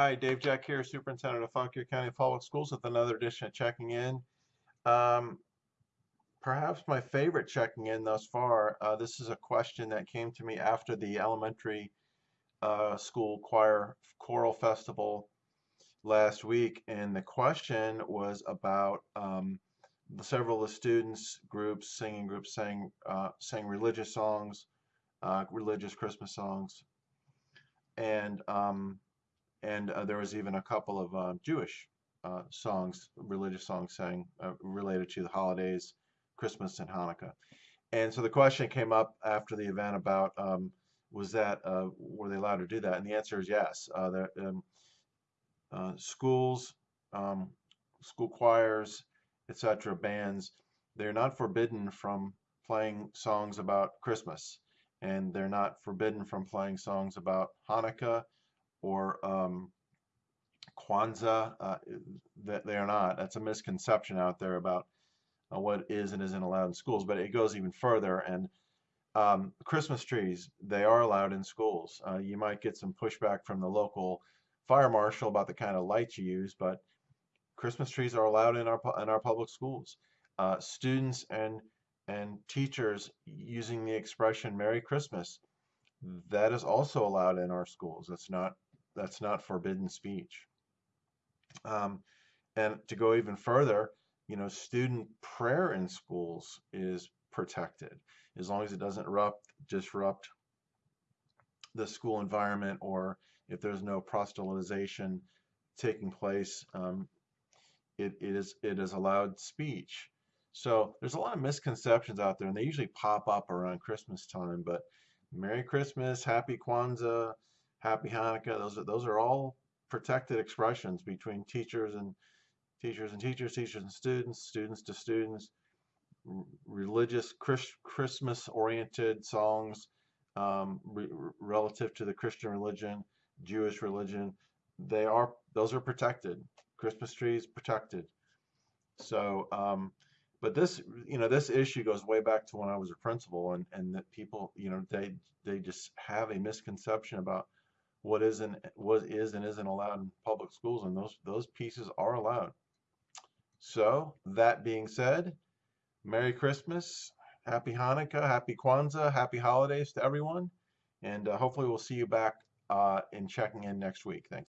Hi, Dave Jack here, Superintendent of Fauquier County Public Schools with another edition of Checking In. Um, perhaps my favorite checking in thus far, uh, this is a question that came to me after the elementary uh, school choir choral festival last week, and the question was about um, several of the students groups, singing groups, sang uh, sang religious songs, uh, religious Christmas songs, and um, and uh, there was even a couple of uh, Jewish uh, songs, religious songs sang uh, related to the holidays, Christmas and Hanukkah. And so the question came up after the event about um, was that uh, were they allowed to do that? And the answer is yes. Uh, um, schools, um, school choirs, etc., bands, they're not forbidden from playing songs about Christmas, and they're not forbidden from playing songs about Hanukkah or um, Kwanzaa. Uh, that they are not. That's a misconception out there about uh, what is and isn't allowed in schools. But it goes even further. And um, Christmas trees, they are allowed in schools. Uh, you might get some pushback from the local fire marshal about the kind of lights you use, but Christmas trees are allowed in our in our public schools. Uh, students and and teachers using the expression "Merry Christmas," that is also allowed in our schools. That's not that's not forbidden speech. Um, and to go even further, you know, student prayer in schools is protected as long as it doesn't disrupt, disrupt the school environment or if there's no proselytization taking place, um, it, it is it is allowed speech. So there's a lot of misconceptions out there, and they usually pop up around Christmas time. But Merry Christmas, Happy Kwanzaa, Happy Hanukkah. Those are those are all protected expressions between teachers and teachers and teachers, teachers and students, students to students. religious Chris, Christmas-oriented songs um, re relative to the Christian religion, Jewish religion. They are those are protected. Christmas trees protected. So, um, but this, you know, this issue goes way back to when I was a principal, and and that people, you know, they they just have a misconception about what isn't what is and isn't allowed in public schools, and those those pieces are allowed. So that being said, Merry Christmas, Happy Hanukkah, Happy Kwanzaa, Happy Holidays to everyone, and uh, hopefully we'll see you back uh, in checking in next week. Thanks.